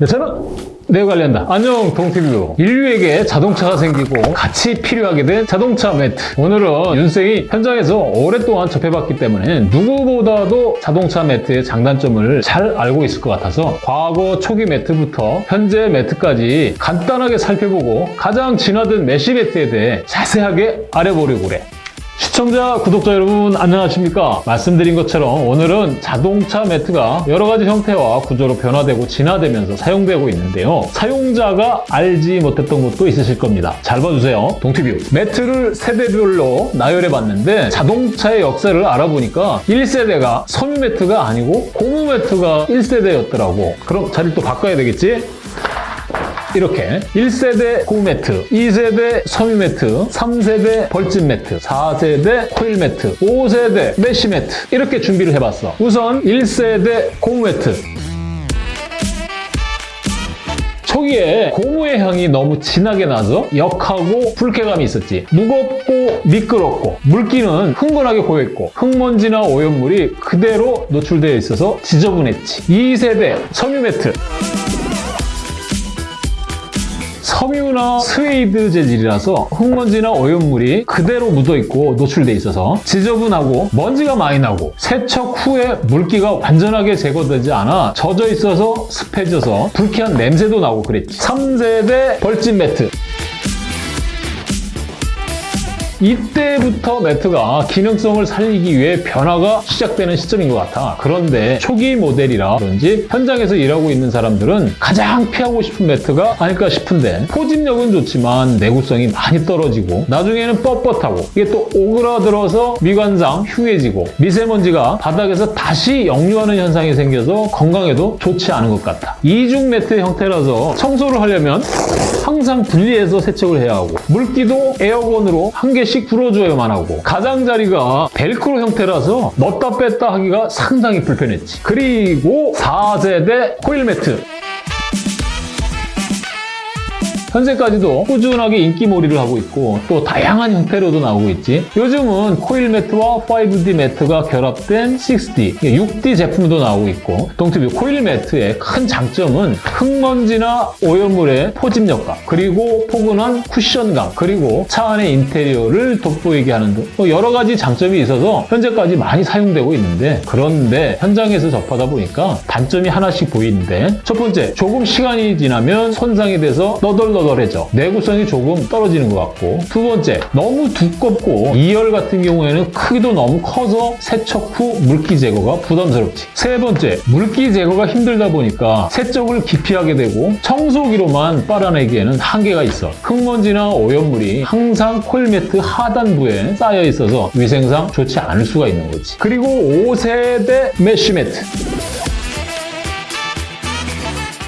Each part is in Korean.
네, 저는 네 관련다. 안녕 동티뷰. 인류에게 자동차가 생기고 같이 필요하게 된 자동차 매트. 오늘은 윤생이 현장에서 오랫동안 접해봤기 때문에 누구보다도 자동차 매트의 장단점을 잘 알고 있을 것 같아서 과거 초기 매트부터 현재 매트까지 간단하게 살펴보고 가장 진화된 메시 매트에 대해 자세하게 알아보려고 그래. 시청자, 구독자 여러분 안녕하십니까? 말씀드린 것처럼 오늘은 자동차 매트가 여러 가지 형태와 구조로 변화되고 진화되면서 사용되고 있는데요. 사용자가 알지 못했던 것도 있으실 겁니다. 잘 봐주세요. 동티뷰. 매트를 세대별로 나열해봤는데 자동차의 역사를 알아보니까 1세대가 섬유 매트가 아니고 고무 매트가 1세대였더라고. 그럼 자리를 또 바꿔야 되겠지? 이렇게 1세대 고무 매트, 2세대 섬유 매트, 3세대 벌집 매트, 4세대 코일 매트, 5세대 mesh 매트 이렇게 준비를 해봤어. 우선 1세대 고무 매트. 초기에 고무의 향이 너무 진하게 나서 역하고 불쾌감이 있었지. 무겁고 미끄럽고 물기는 흥건하게 고여있고 흙먼지나 오염물이 그대로 노출되어 있어서 지저분했지. 2세대 섬유 매트. 섬유나 스웨이드 재질이라서 흙먼지나 오염물이 그대로 묻어있고 노출돼 있어서 지저분하고 먼지가 많이 나고 세척 후에 물기가 완전하게 제거되지 않아 젖어 있어서 습해져서 불쾌한 냄새도 나고 그랬지. 3세대 벌집 매트 이때부터 매트가 기능성을 살리기 위해 변화가 시작되는 시점인 것 같아. 그런데 초기 모델이라 그런지 현장에서 일하고 있는 사람들은 가장 피하고 싶은 매트가 아닐까 싶은데 포집력은 좋지만 내구성이 많이 떨어지고 나중에는 뻣뻣하고 이게 또 오그라들어서 미관상 휴해지고 미세먼지가 바닥에서 다시 역류하는 현상이 생겨서 건강에도 좋지 않은 것 같아. 이중 매트 형태라서 청소를 하려면 항상 분리해서 세척을 해야 하고 물기도 air gun으로 한 개씩 불어줘야만 하고 가장자리가 벨크로 형태라서 넣었다 뺐다 하기가 상당히 불편했지. 그리고 4세대 코일 매트 현재까지도 꾸준하게 인기몰이를 하고 있고 또 다양한 형태로도 나오고 있지. 요즘은 코일 매트와 5D 매트가 결합된 6D, 6D 제품도 나오고 있고 동티뷰 코일 매트의 큰 장점은 흙먼지나 오염물의 포집력감 그리고 포근한 쿠션감 그리고 차 안의 인테리어를 돋보이게 하는 등뭐 여러 가지 장점이 있어서 현재까지 많이 사용되고 있는데 그런데 현장에서 접하다 보니까 단점이 하나씩 보이는데 첫 번째 조금 시간이 지나면 손상이 돼서 너덜너덜 해져. 내구성이 조금 떨어지는 것 같고. 두 번째 너무 두껍고 2열 같은 경우에는 크기도 너무 커서 세척 후 물기 제거가 부담스럽지. 세 번째 물기 제거가 힘들다 보니까 세척을 기피하게 되고 청소기로만 빨아내기에는 한계가 있어. 흙먼지나 오염물이 항상 코일 매트 하단부에 쌓여 있어서 위생상 좋지 않을 수가 있는 거지. 그리고 5세대 mesh 매트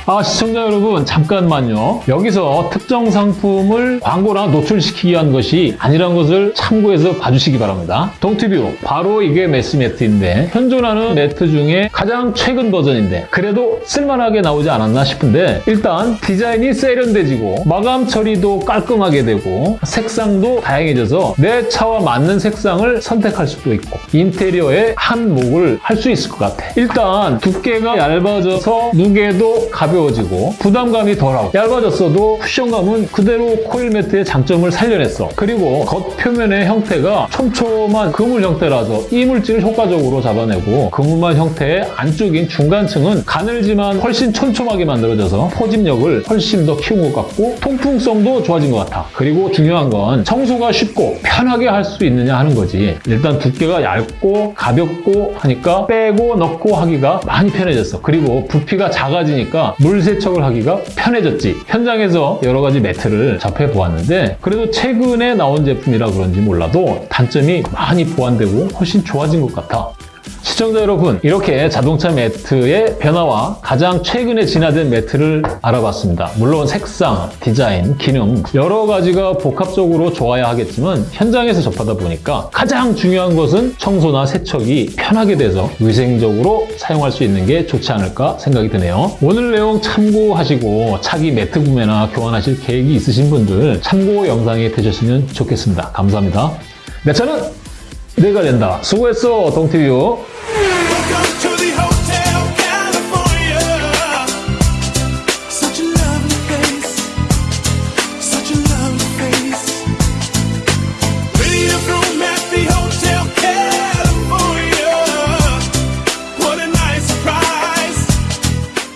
아 시청자 여러분 잠깐만요. 여기서 특정 상품을 광고나 노출시키기 위한 것이 아니란 것을 참고해서 봐주시기 바랍니다. 동티뷰 바로 이게 메시 매트인데 현존하는 매트 중에 가장 최근 버전인데 그래도 쓸만하게 나오지 않았나 싶은데 일단 디자인이 세련돼지고 마감 처리도 깔끔하게 되고 색상도 다양해져서 내 차와 맞는 색상을 선택할 수도 있고 인테리어에 한몫을 할 수 있을 것 같아. 일단 두께가 얇아져서 무게도 가벼워 가벼워지고 부담감이 덜하고 얇아졌어도 쿠션감은 그대로 코일 매트의 장점을 살려냈어. 그리고 겉 표면의 형태가 촘촘한 그물 형태라서 이물질을 효과적으로 잡아내고 그물만 형태의 안쪽인 중간층은 가늘지만 훨씬 촘촘하게 만들어져서 포집력을 훨씬 더 키운 것 같고 통풍성도 좋아진 것 같아. 그리고 중요한 건 청소가 쉽고 편하게 할 수 있느냐 하는 거지. 일단 두께가 얇고 가볍고 하니까 빼고 넣고 하기가 많이 편해졌어. 그리고 부피가 작아지니까 물 세척을 하기가 편해졌지. 현장에서 여러 가지 매트를 접해보았는데 그래도 최근에 나온 제품이라 그런지 몰라도 단점이 많이 보완되고 훨씬 좋아진 것 같아. 시청자 여러분 이렇게 자동차 매트의 변화와 가장 최근에 진화된 매트를 알아봤습니다. 물론 색상, 디자인, 기능 여러 가지가 복합적으로 좋아야 하겠지만 현장에서 접하다 보니까 가장 중요한 것은 청소나 세척이 편하게 돼서 위생적으로 사용할 수 있는 게 좋지 않을까 생각이 드네요. 오늘 내용 참고하시고 차기 매트 구매나 교환하실 계획이 있으신 분들 참고 영상이 되셨으면 좋겠습니다. 감사합니다. 내 차는 내가 된다. 수고했어, 동티뷰.